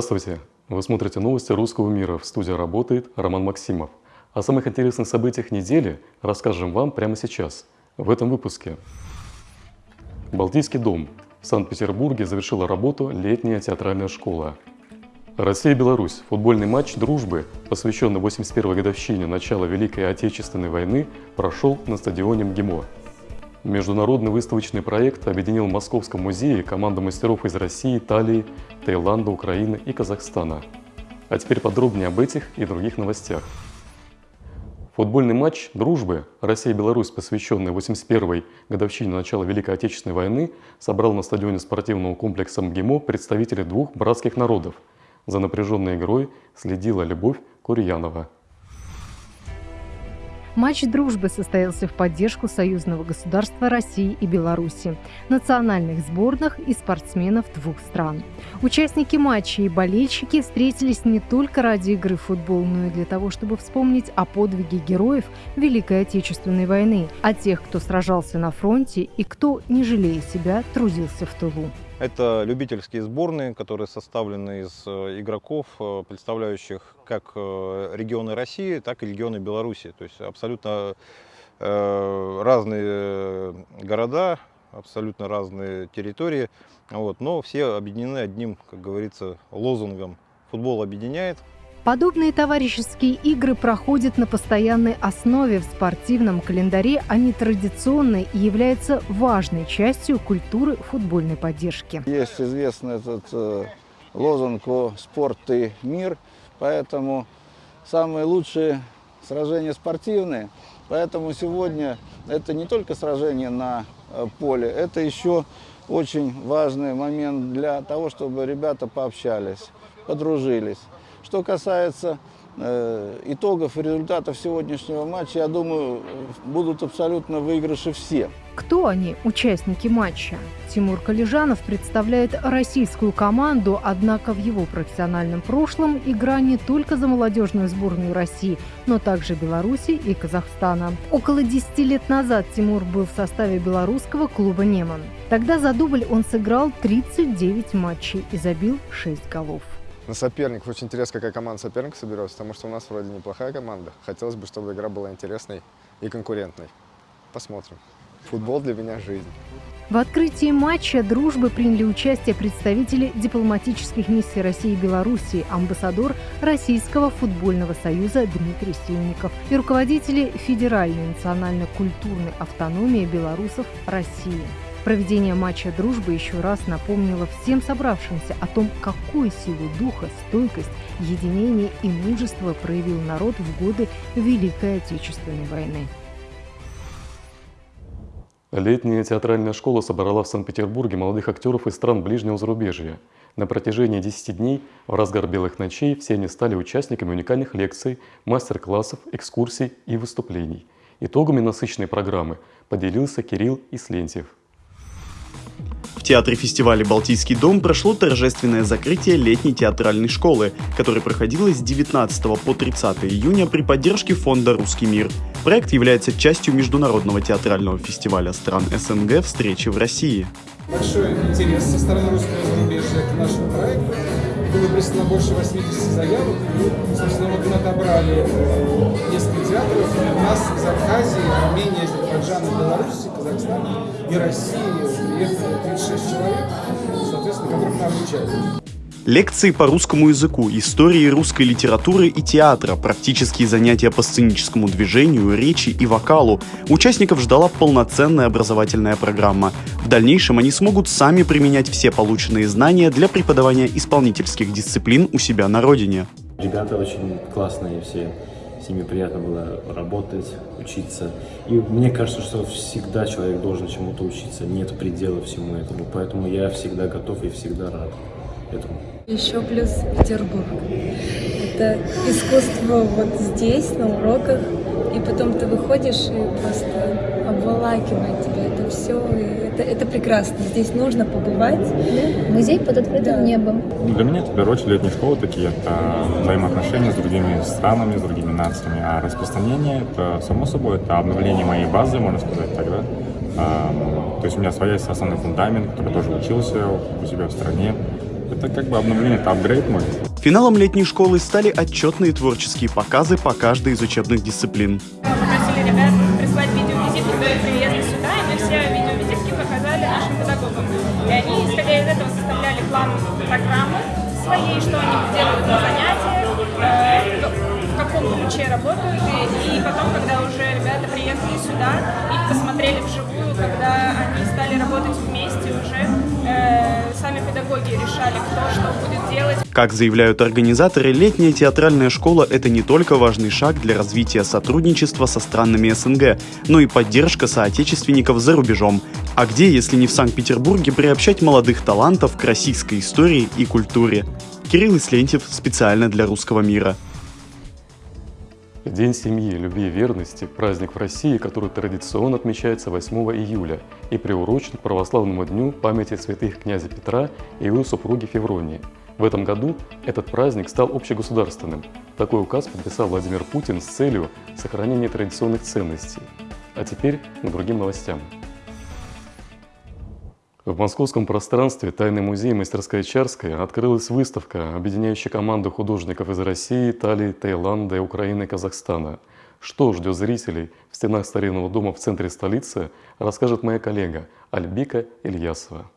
Здравствуйте! Вы смотрите новости русского мира. В студии работает Роман Максимов. О самых интересных событиях недели расскажем вам прямо сейчас, в этом выпуске. Балтийский дом. В Санкт-Петербурге завершила работу летняя театральная школа. Россия и Беларусь. Футбольный матч дружбы, посвященный 81-й годовщине начала Великой Отечественной войны, прошел на стадионе МГИМО. Международный выставочный проект объединил в Московском музее команду мастеров из России, Италии, Таиланда, Украины и Казахстана. А теперь подробнее об этих и других новостях. Футбольный матч «Дружбы» Россия-Беларусь, посвященный 81-й годовщине начала Великой Отечественной войны, собрал на стадионе спортивного комплекса МГИМО представителей двух братских народов. За напряженной игрой следила Любовь Курьянова. Матч дружбы состоялся в поддержку союзного государства России и Беларуси, национальных сборных и спортсменов двух стран. Участники матча и болельщики встретились не только ради игры в футбол, но и для того, чтобы вспомнить о подвиге героев Великой Отечественной войны, о тех, кто сражался на фронте и кто, не жалея себя, трудился в тылу. Это любительские сборные, которые составлены из э, игроков, э, представляющих как э, регионы России, так и регионы Беларуси. То есть абсолютно разные города, абсолютно разные территории, вот, но все объединены одним, как говорится, лозунгом. «Футбол объединяет, Подобные товарищеские игры проходят на постоянной основе в спортивном календаре, они традиционны и являются важной частью культуры футбольной поддержки. Есть известный этот э, лозунг о «Спорт и мир», поэтому самые лучшие сражения спортивные. Поэтому сегодня это не только сражение на э, поле, это еще очень важный момент для того, чтобы ребята пообщались, подружились. Что касается э, итогов и результатов сегодняшнего матча, я думаю, будут абсолютно выигрыши все. Кто они, участники матча? Тимур Калижанов представляет российскую команду, однако в его профессиональном прошлом игра не только за молодежную сборную России, но также Беларуси и Казахстана. Около 10 лет назад Тимур был в составе белорусского клуба «Неман». Тогда за дубль он сыграл 39 матчей и забил 6 голов на соперников. Очень интересно, какая команда соперника соберется, потому что у нас вроде неплохая команда. Хотелось бы, чтобы игра была интересной и конкурентной. Посмотрим. Футбол для меня жизнь. В открытии матча дружбы приняли участие представители дипломатических миссий России и Белоруссии, амбассадор Российского футбольного союза Дмитрий Сильников и руководители Федеральной национально-культурной автономии белорусов России. Проведение матча «Дружбы» еще раз напомнило всем собравшимся о том, какую силу духа, стойкость, единение и мужество проявил народ в годы Великой Отечественной войны. Летняя театральная школа собрала в Санкт-Петербурге молодых актеров из стран ближнего зарубежья. На протяжении 10 дней, в разгар белых ночей, все они стали участниками уникальных лекций, мастер-классов, экскурсий и выступлений. Итогами насыщенной программы поделился Кирилл Ислентьев. Театре фестиваля «Балтийский дом» прошло торжественное закрытие летней театральной школы, которая проходила с 19 по 30 июня при поддержке фонда «Русский мир». Проект является частью международного театрального фестиваля стран СНГ «Встречи в России». Большой интерес со стороны русского зарубежья к нашему проекту. Было прислано больше 80 заявок. И, собственно, вот мы отобрали несколько театров. У нас из Абхазии, Армении, Азербайджана, Беларуси, Казахстана и России приехало 36 человек, соответственно, которых мы обучали. Лекции по русскому языку, истории русской литературы и театра, практические занятия по сценическому движению, речи и вокалу. Участников ждала полноценная образовательная программа. В дальнейшем они смогут сами применять все полученные знания для преподавания исполнительских дисциплин у себя на родине. Ребята очень классные все, с ними приятно было работать, учиться. И мне кажется, что всегда человек должен чему-то учиться, нет предела всему этому. Поэтому я всегда готов и всегда рад этому. Еще плюс Петербург. Это искусство вот здесь, на уроках, и потом ты выходишь и просто обволакивает тебя это все. И это, это прекрасно. Здесь нужно побывать. Музей под открытым да. небом. Для меня это, в первую очередь, летние школы такие. Это взаимоотношения с другими странами, с другими нациями. А распространение, это, само собой, это обновление моей базы, можно сказать тогда. То есть у меня своя основной фундамент, который тоже учился у себя в стране. Это как бы обновление, это апгрейд мой. Финалом летней школы стали отчетные творческие показы по каждой из учебных дисциплин. Попросили ребят прислать видеовизитки до приезда сюда, и мы все видеовизитки показали нашим педагогам. И они, исходя из этого, составляли план программы своей, что они делают на занятиях, э, в каком ключе работают. И, и потом, когда уже ребята приехали сюда и посмотрели вживую, когда они стали работать вместе уже, решали, кто что будет делать. Как заявляют организаторы, летняя театральная школа – это не только важный шаг для развития сотрудничества со странами СНГ, но и поддержка соотечественников за рубежом. А где, если не в Санкт-Петербурге, приобщать молодых талантов к российской истории и культуре? Кирилл Ислентьев специально для «Русского мира». День семьи, любви и верности – праздник в России, который традиционно отмечается 8 июля и приурочен к православному дню памяти святых князя Петра и его супруги Февронии. В этом году этот праздник стал общегосударственным. Такой указ подписал Владимир Путин с целью сохранения традиционных ценностей. А теперь к другим новостям. В московском пространстве Тайный музей «Мастерская Чарская» открылась выставка, объединяющая команду художников из России, Италии, Таиланда, Украины и Казахстана. Что ждет зрителей в стенах старинного дома в центре столицы, расскажет моя коллега Альбика Ильясова.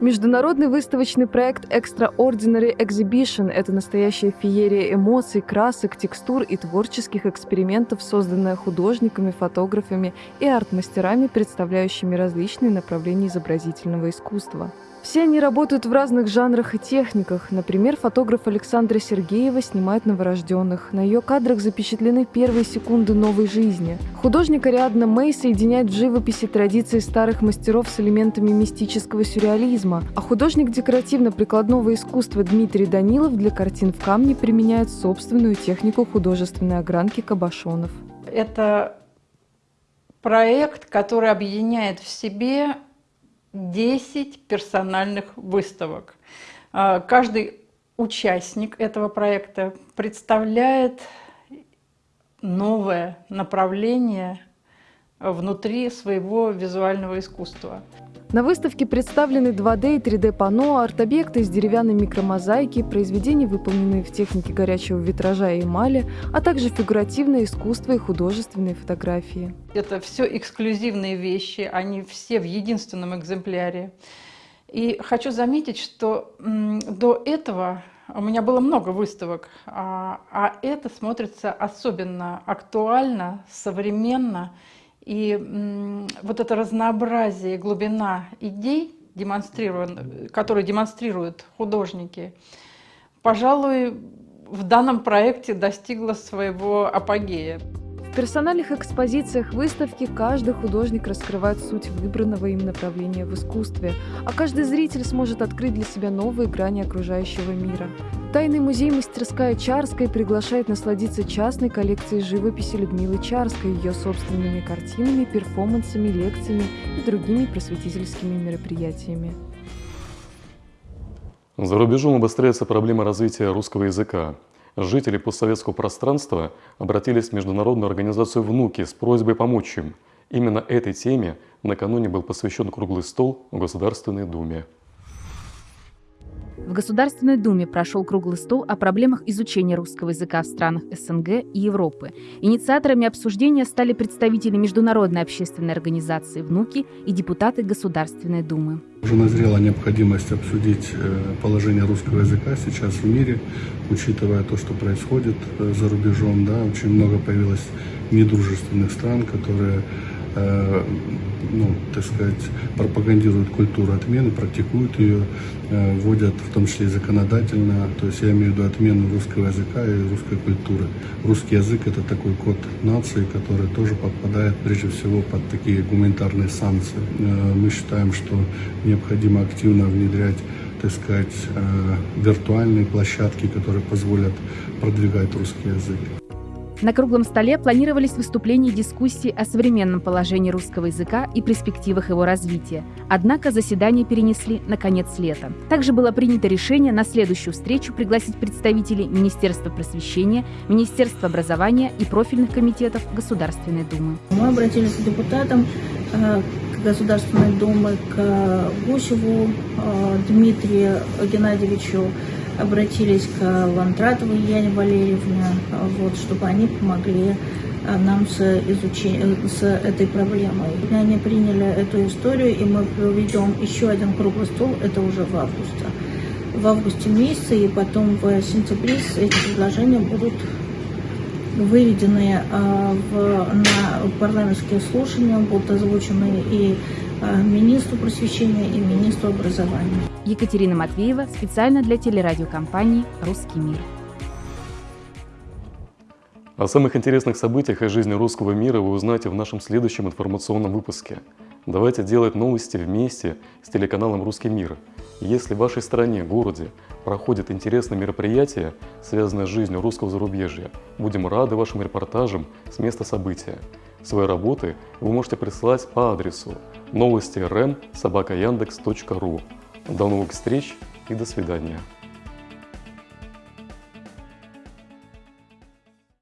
Международный выставочный проект Extraordinary Exhibition – это настоящая феерия эмоций, красок, текстур и творческих экспериментов, созданная художниками, фотографами и арт-мастерами, представляющими различные направления изобразительного искусства. Все они работают в разных жанрах и техниках. Например, фотограф Александра Сергеева снимает новорожденных. На ее кадрах запечатлены первые секунды новой жизни. Художник Ариадна Мэй соединяет в живописи традиции старых мастеров с элементами мистического сюрреализма, а художник декоративно-прикладного искусства Дмитрий Данилов для картин в камне применяет собственную технику художественной огранки кабашонов. Это проект, который объединяет в себе 10 персональных выставок. А, каждый участник этого проекта представляет новое направление внутри своего визуального искусства. На выставке представлены 2D и 3D-панно, арт-объекты из деревянной микромозаики, произведения, выполненные в технике горячего витража и эмали, а также фигуративное искусство и художественные фотографии. Это все эксклюзивные вещи, они все в единственном экземпляре. И хочу заметить, что до этого у меня было много выставок, а, а это смотрится особенно актуально, современно и вот это разнообразие, глубина идей, которые демонстрируют художники, пожалуй, в данном проекте достигла своего апогея. В персональных экспозициях выставки каждый художник раскрывает суть выбранного им направления в искусстве, а каждый зритель сможет открыть для себя новые грани окружающего мира. Тайный музей «Мастерская Чарская» приглашает насладиться частной коллекцией живописи Людмилы Чарской, ее собственными картинами, перформансами, лекциями и другими просветительскими мероприятиями. За рубежом обостряется проблема развития русского языка. Жители постсоветского пространства обратились в Международную организацию «Внуки» с просьбой помочь им. Именно этой теме накануне был посвящен круглый стол в Государственной Думе. В Государственной Думе прошел круглый стол о проблемах изучения русского языка в странах СНГ и Европы. Инициаторами обсуждения стали представители Международной общественной организации «Внуки» и депутаты Государственной Думы. Уже назрела необходимость обсудить э, положение русского языка сейчас в мире, учитывая то, что происходит э, за рубежом. Да, очень много появилось недружественных стран, которые ну, так сказать, пропагандируют культуру отмены, практикуют ее, э, вводят в том числе и законодательно, то есть я имею в виду отмену русского языка и русской культуры. Русский язык это такой код нации, который тоже подпадает прежде всего под такие гуманитарные санкции. Э, мы считаем, что необходимо активно внедрять так сказать, виртуальные площадки, которые позволят продвигать русский язык. На круглом столе планировались выступления и дискуссии о современном положении русского языка и перспективах его развития. Однако заседание перенесли на конец лета. Также было принято решение на следующую встречу пригласить представителей Министерства просвещения, Министерства образования и профильных комитетов Государственной Думы. Мы обратились к депутатам э, Государственной Думы к Гусеву Дмитрию Геннадьевичу, обратились к Лантратовой Яне Валерьевне, вот, чтобы они помогли нам с, изучением, с этой проблемой. Они приняли эту историю, и мы проведем еще один круглый стол, это уже в августе. В августе месяце, и потом в сентябре эти предложения будут выведены в, на парламентские слушания, будут озвучены и министру просвещения, и министру образования. Екатерина Матвеева специально для телерадиокомпании «Русский мир». О самых интересных событиях из жизни русского мира вы узнаете в нашем следующем информационном выпуске. Давайте делать новости вместе с телеканалом «Русский мир». Если в вашей стране, городе проходят интересные мероприятия, связанные с жизнью русского зарубежья, будем рады вашим репортажам с места события. Свои работы вы можете присылать по адресу новости рм собака До новых встреч и до свидания.